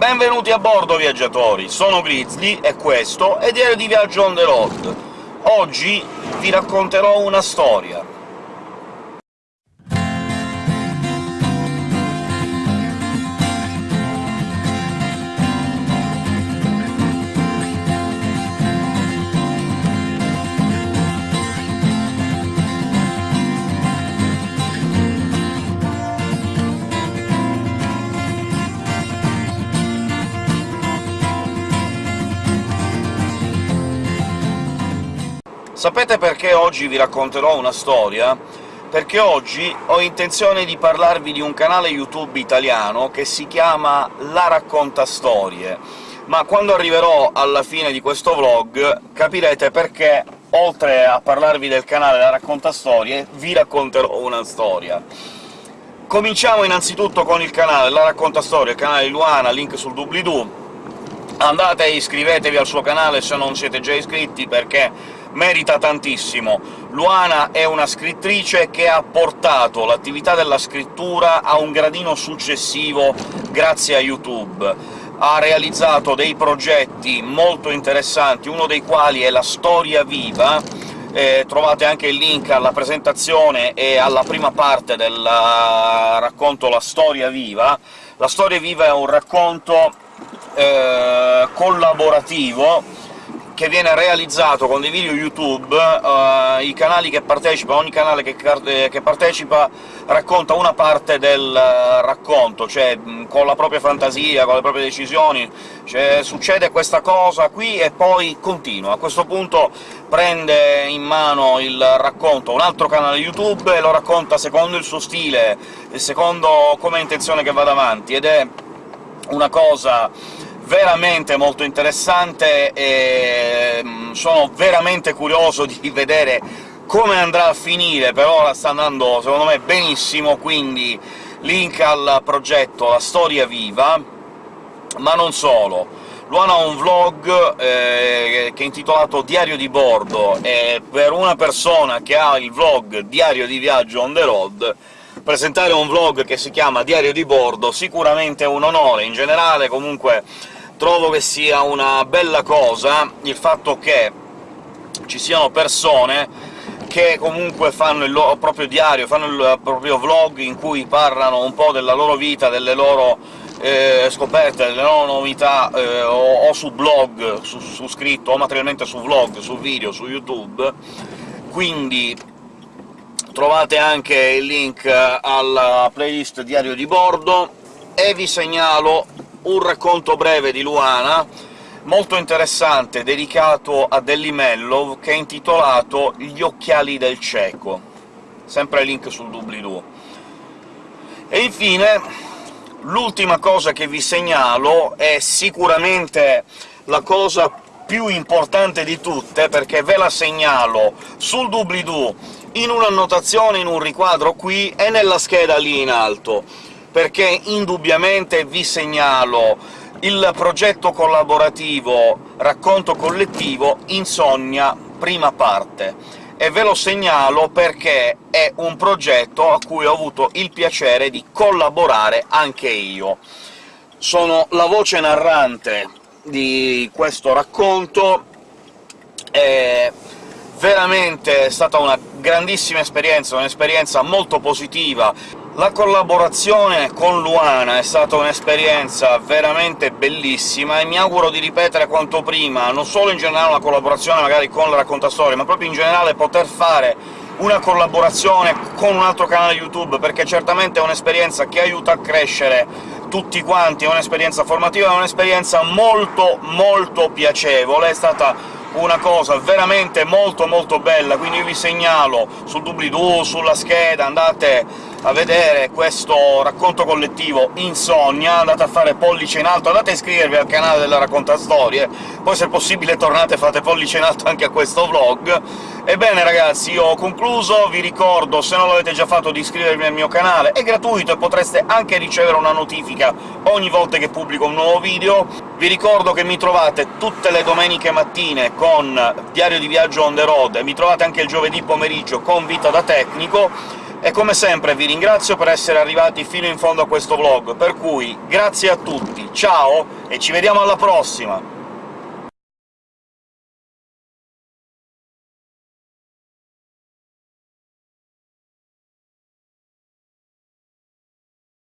Benvenuti a bordo, viaggiatori! Sono Grizzly, e questo è Diario di Viaggio on the road. Oggi vi racconterò una storia. Sapete perché oggi vi racconterò una storia? Perché oggi ho intenzione di parlarvi di un canale YouTube italiano che si chiama La Racconta Storie, ma quando arriverò alla fine di questo vlog capirete perché, oltre a parlarvi del canale La Racconta Storie, vi racconterò una storia. Cominciamo innanzitutto con il canale La Racconta Storie, il canale Luana, link sul doobly-doo. Andate e iscrivetevi al suo canale se non siete già iscritti, perché merita tantissimo. Luana è una scrittrice che ha portato l'attività della scrittura a un gradino successivo grazie a YouTube. Ha realizzato dei progetti molto interessanti, uno dei quali è la Storia Viva, eh, trovate anche il link alla presentazione e alla prima parte del racconto La Storia Viva. La Storia Viva è un racconto eh, collaborativo che viene realizzato con dei video YouTube, uh, i canali che partecipano, ogni canale che, che, partecipa racconta una parte del racconto, cioè con la propria fantasia, con le proprie decisioni, cioè, succede questa cosa qui e poi continua. A questo punto prende in mano il racconto un altro canale YouTube e lo racconta secondo il suo stile, secondo come ha intenzione che vada avanti, ed è una cosa veramente molto interessante e mm, sono veramente curioso di vedere come andrà a finire, per ora sta andando secondo me benissimo, quindi link al progetto La Storia Viva, ma non solo. Luana ha un vlog eh, che è intitolato Diario di bordo, e per una persona che ha il vlog Diario di viaggio on the road presentare un vlog che si chiama Diario di bordo sicuramente è un onore. In generale, comunque, trovo che sia una bella cosa il fatto che ci siano persone che comunque fanno il loro proprio diario, fanno il proprio vlog in cui parlano un po' della loro vita, delle loro eh, scoperte, delle loro novità, eh, o, o, su blog, su, su scritto, o materialmente su vlog, su video, su YouTube, quindi trovate anche il link alla playlist Diario di Bordo, e vi segnalo un racconto breve di Luana, molto interessante, dedicato a Delli Mellov, che è intitolato «Gli occhiali del cieco», sempre link sul doobly-doo. E infine, l'ultima cosa che vi segnalo è sicuramente la cosa più importante di tutte, perché ve la segnalo sul doobly-doo, in un'annotazione, in un riquadro qui, e nella scheda lì in alto perché indubbiamente vi segnalo il progetto collaborativo Racconto collettivo Insonnia prima parte, e ve lo segnalo perché è un progetto a cui ho avuto il piacere di collaborare anche io. Sono la voce narrante di questo racconto, è veramente stata una grandissima esperienza, un'esperienza molto positiva, la collaborazione con Luana è stata un'esperienza veramente bellissima e mi auguro di ripetere quanto prima, non solo in generale una collaborazione magari con la Raccontastorie, ma proprio in generale poter fare una collaborazione con un altro canale YouTube, perché certamente è un'esperienza che aiuta a crescere tutti quanti, è un'esperienza formativa, è un'esperienza molto molto piacevole, è stata una cosa veramente molto molto bella, quindi io vi segnalo sul doobly-doo, sulla scheda, andate a vedere questo racconto collettivo Insonnia, andate a fare pollice in alto, andate a iscrivervi al canale della Racconta Storie, poi se possibile tornate e fate pollice in alto anche a questo vlog. Ebbene ragazzi, io ho concluso, vi ricordo, se non l'avete già fatto, di iscrivervi al mio canale, è gratuito e potreste anche ricevere una notifica ogni volta che pubblico un nuovo video. Vi ricordo che mi trovate tutte le domeniche mattine con Diario di Viaggio on the road, e mi trovate anche il giovedì pomeriggio con Vita da Tecnico, E come sempre vi ringrazio per essere arrivati fino in fondo a questo vlog, per cui grazie a tutti, ciao e ci vediamo alla prossima!